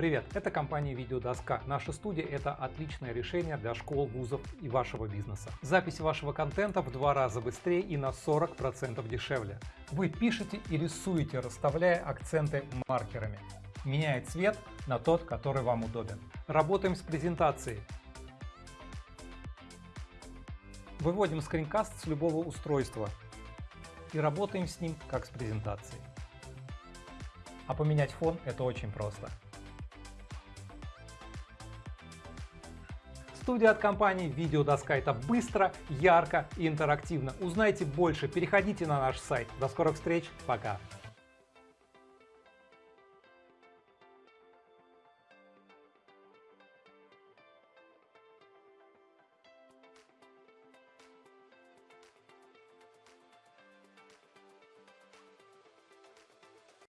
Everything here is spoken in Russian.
Привет, это компания Видеодоска. Наша студия – это отличное решение для школ, вузов и вашего бизнеса. Запись вашего контента в два раза быстрее и на 40% дешевле. Вы пишете и рисуете, расставляя акценты маркерами. Меняет цвет на тот, который вам удобен. Работаем с презентацией. Выводим скринкаст с любого устройства и работаем с ним как с презентацией. А поменять фон это очень просто. Студия от компании Видеодоска это быстро, ярко и интерактивно. Узнайте больше, переходите на наш сайт. До скорых встреч, пока!